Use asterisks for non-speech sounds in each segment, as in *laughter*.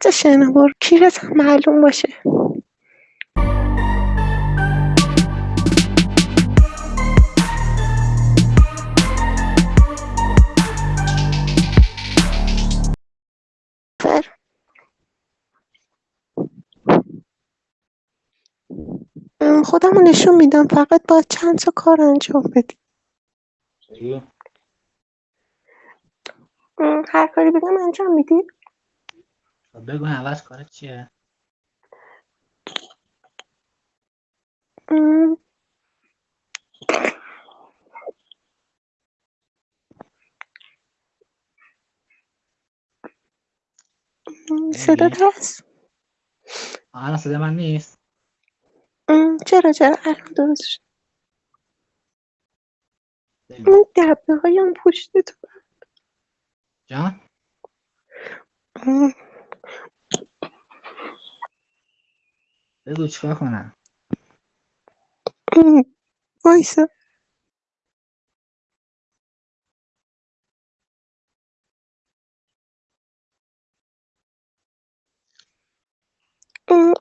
تا شنوار کیرت هم معلوم باشه؟ ام، خودمو نشون میدم. فقط باید چند تا کار انجام بدی. هر کاری بگم انجام میدی؟ بگو عوض کارت چیه؟ صدات هست الان صدا من نیست. چرا چرا؟ الان درست شد. اون دبه هایم پشت تو. جان؟ بگو چیکار کنم. *laughs* وایسا.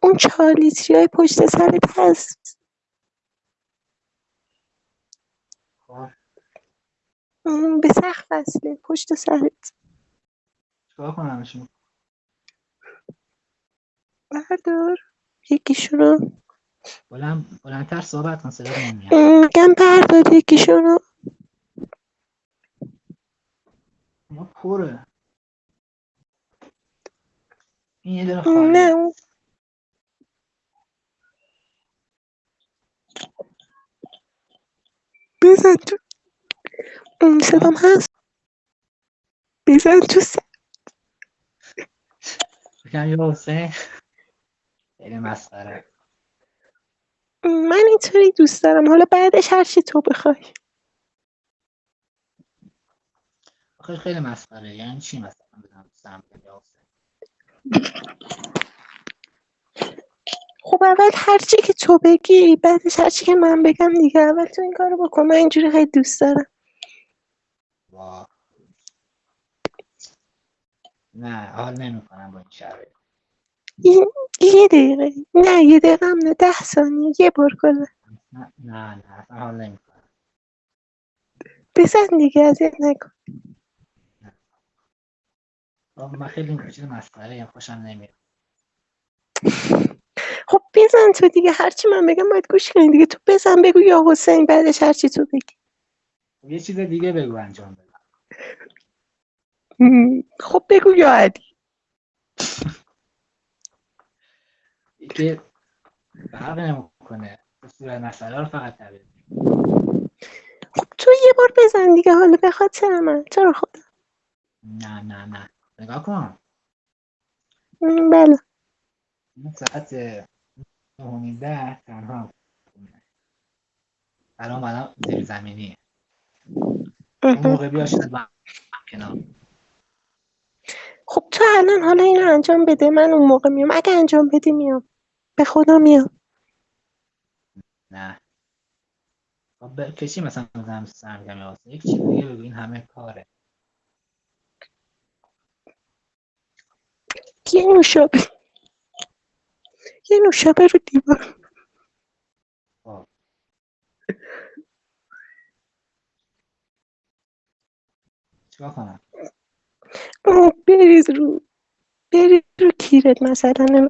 اون چهار لیتری های پشت سرت هست خب. ام، به سقف وصله پشت سرت. چیکار کنمشون؟ بردار. یکیشونو. بلند بلندتر صحبت کن صدا میگم بردار یکیشونو. ما پره. این یه دونه ام، نه. اون بزن تو. ام، صدام هست. بزن تو سر بگم یه حسین. مسخره. من اینطوری دوست دارم. حالا بعدش هر چی تو بخوای. آخه خیلی مسخره. یعنی چی مثلا بدم حسین خب اول هر چی که تو بگی بعدش هر چی که من بگم دیگه. اول تو این کارو بکن. من اینجوری خیلی دوست دارم. وا. نه حال نمی‌کنم با این شرایط. یه, یه دقیقه. نه یه دقیقه هم نه ده ثانیه. یه بار کلا. نه نه نه اصلا نمی‌کنم. بزن دیگه اذیت نکن من خیلی این چیز مسخره ای خوشم نمیاد. خب بزن تو دیگه. هرچی من بگم باید گوش کنی دیگه. تو بزن بگو یا حسین بعدش هرچی تو بگی. یه چیز دیگه بگو انجام بدم. م، خب بگو یا علی. *laughs* که فرق نمی‌کنه. صورت مسئله رو فقط تبدیل خب تو یه بار بزن دیگه حالا به خاطر من. رو خدا؟ نه نه نه. نگاه کن. بله. این ساعت نهمی ده تنها الان الان زیر زمینی اون. موقع بیا هم کنار. خب تو الان حالا اینو انجام بده. من اون موقع میام. اگه انجام بدی میام. به خدا میام نه. خب کشی مثلا بزنم سرگرم یا واسه. یک چیز دیگه بگو این همه کاره. یه نوشابه یه نوشابه رو دیوار. خب. چیکار کنم؟ بریز رو بریز رو کیرت مثلا.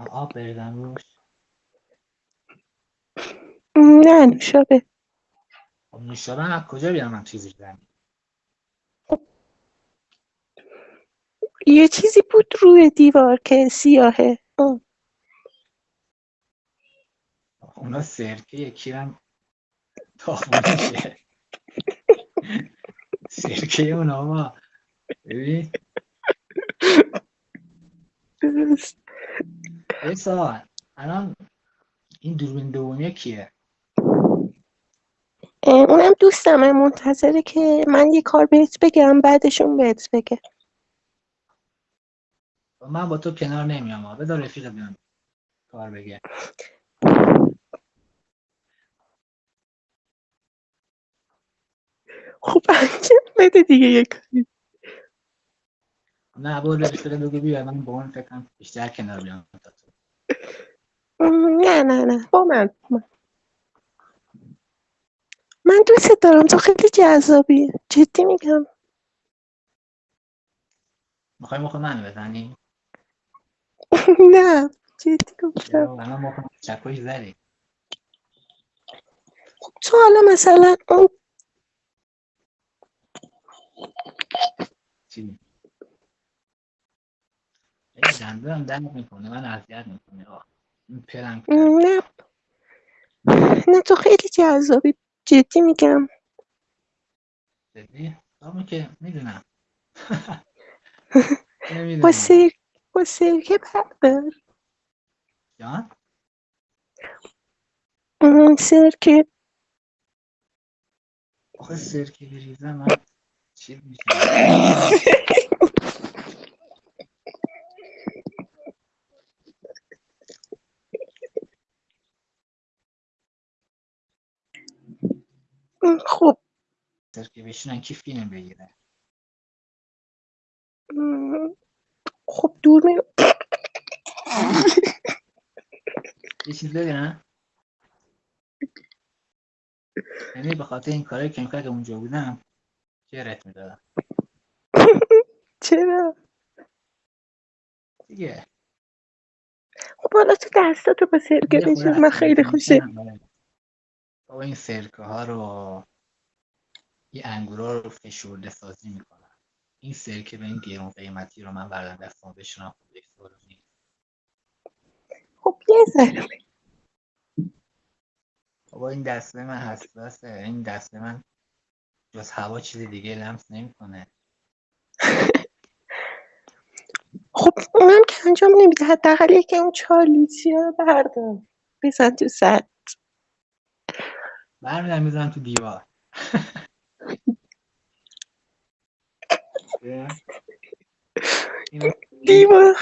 آب بریزم روش نه نوشابه. خب نوشابه از کجا بیارم؟ من چیزی زمین یه چیزی بود روی دیوار که سیاهه. آه. اونا سرکه یکی هم تاخونشه *laughs* سرکه اونا ما ببین. سوال الان این دوربین دومیه کیه اونم دوستمه منتظره که من یه کار بهت بگم بعدشون بهت بگه من با تو کنار نمیام. بذار رفیق بیام کار بگه. خب انجام بده دیگه یه کاری. نه برو رفیق بگو بیا. من با اون فکر کنم بیشتر کنار بیام. تا تو نه نه نه با من با من من دوست دارم تو خیلی جذابی جدی میگم می‌خوای مخ من بزنی نه جدی گفتم الان مخ زدی تو حالا مثلا اون چی این دندونم درد می‌کنه من اذیت می‌کنه پرم نه. نه تو خیلی جذابی. جدی میگم. جدی؟ همون که می‌دونم. *laughs* با سر با سرکه بردار جان؟ سرکه آخه سرکه بریزم من چیز میشم *laughs* خب. سرکه بشینن کی فیلم بگیره. خب دور می یه چیز بگم؟ یعنی به خاطر این کارایی که می‌کرد که اونجا بودم جرت می‌دادم؟ چرا؟ دیگه. خب حالا تو دستاتو با خورده بشور من خیلی آره. بابا این سرکه ها رو این انگورا رو فشرده سازی می‌کنن. این سرکه به این گرون قیمتی رو من بردم دستم نیست. خب یه ذره بابا این دسته من حساسه. این دسته من جز هوا چیز دیگه لمس نمی‌کنه. *laughs* خب اونم که انجام نمیده حداقل یکی اون چهار لیتری رو بردار بزن تو سر برمیدارم می‌زنم تو دیوار دیوار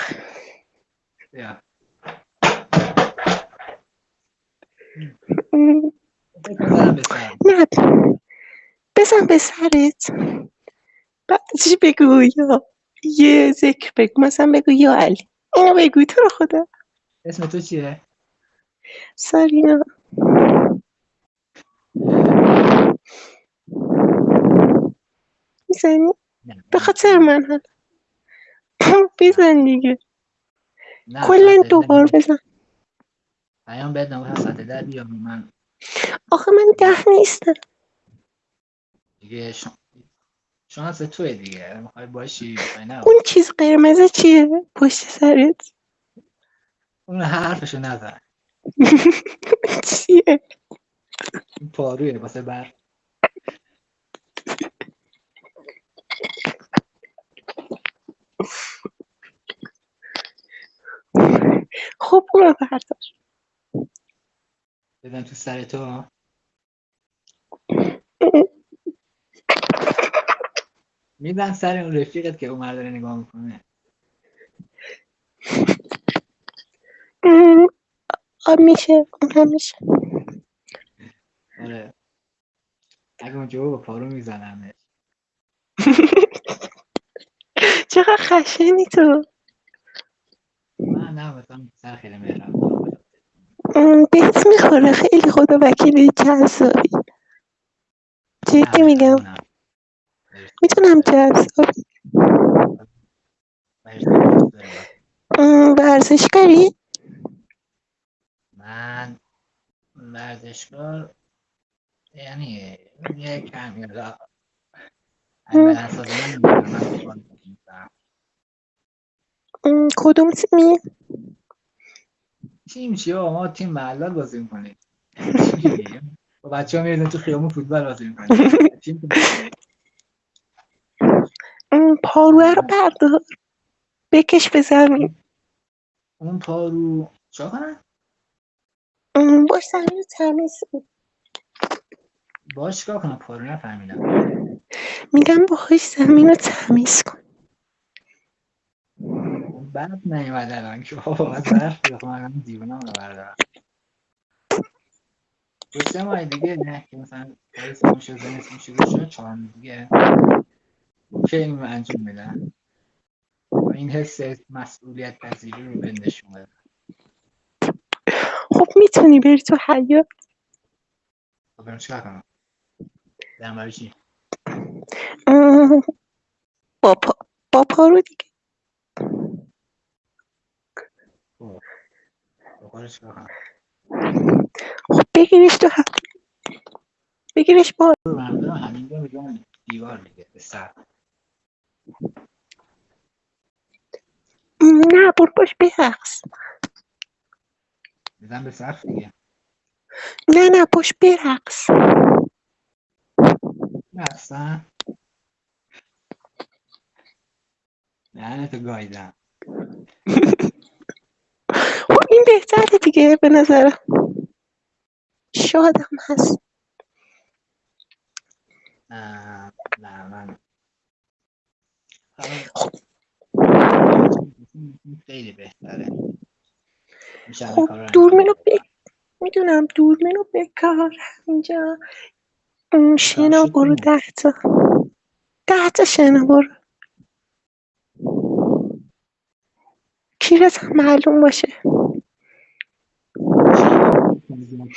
بزن به سرت بعدش بگو یا یه ذکر بگو مثلا بگو یا علی اینو بگو تو رو خدا اسم تو چیه؟ سارینا می‌زنی به خاطر من حالا. *coughs* بزن دیگه. کلا دوبار. بزن. پیام نگفتم ساعت ده بیام من آخه من ده نیستم. دیگه شما شانس توه دیگه. می‌خوای باشی نه. اون چیز قرمزه چیه؟ پشت سرت؟ اون حرفشو نزن. *laughs* چیه؟ این پارویه واسه بر خب اونو بردار. بدن تو سر تو. میدن سر اون رفیقت که اون داره نگاه می‌کنه. آب میشه اون هم میشه. آره. اگه اونجا با پارو میزنمش *laughs* چقدر خشنی تو. نه مثلا سر خیلی بهت می‌خوره. خیلی خدا وکیلی جذابی. جدی میگم. می‌تونم جذابی. ورزشکاری من ورزشکار یعنی یه کم یادا بدن اساس من نمی‌دونم. من فوتبال بازی می‌کنم. م، کدوم تیمی تیم چیه؟ ما تیم محلات بازی می‌کنیم. با بچه ها میردن تو خیابون فوتبال بازی می‌کنیم. پاروه رو بردار. بکش به زمین. اون پارو چا کنن؟ باش زمین رو تمیز. باش چیکار کنم؟ پارو نفهمیدم. میگم باهاش زمین رو تمیز کن. برف نیومد الان که بابا باید برف بخوام الان دیوونم رو بردارم دو سه ماه دیگه نه که مثلا پاییز میشه زمستون شروع شد چهار دیگه. اینو انجام میدم این حس مسئولیت پذیری رو به نشون بده خب می‌تونی بری تو حیات خب برم چیکار کنم؟ برای چی؟ اه، با پا با دیگه. خب چیکار کنم خب بگیرش تو حیات بگیرش با. رو من برم همینجا میگم دیوار دیگه به سر. نه برو باش برقص بزن به سقف دیگه. نه نه باش برقص نه اصلا لعنت گایدم. خب *laughs* این بهتره دیگه به نظرم. شادم هست. نه من خب خیلی بهتره خب انجام دورمینو ب... می‌دونم دورمینو بکار. اینجا شنا برو ده تا. ده تا شنا برو. کیرت معلوم باشه.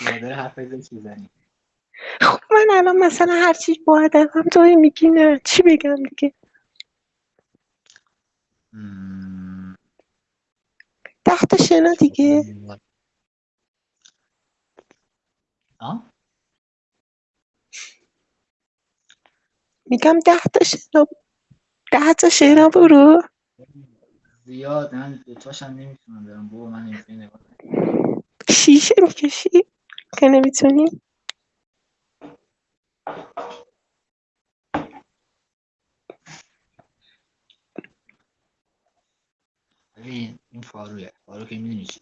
مادر حرف بزن چی زنی خب من الان مثلا هر چی با هم توی میگی نه چی بگم دیگه؟ تا شنا دیگه. آه؟ میگم ده تا شنا ده تا شنا برو. زیاد من دوتاش هم نمی‌تونم برم. بابا من اینجوری نگاه. شیشه می‌کشی؟ که نمی‌تونی؟ ببین این فاروه فارو که می‌دونی چی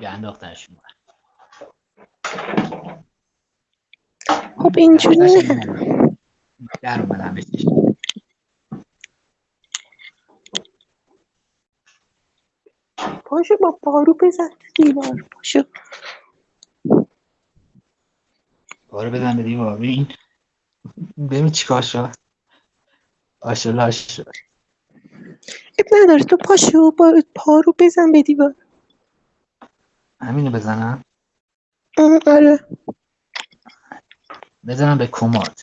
یه انداختنش خب اینجوری نه. در اومدم بهش پاشو با پارو بزن تو دیوار پاشو فارو بزن به دیوار. ببین ببین چیکار شد. آشلاش شد. اب نداره تو پاشو با پارو بزن به دیوار. همینو بزنم. آره. بزنم به کمد.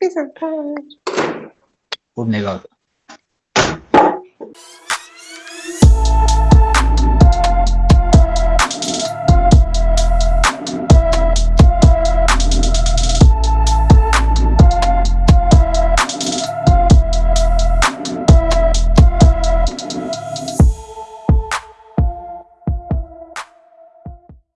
بزن پارو. خوب نگاه کن.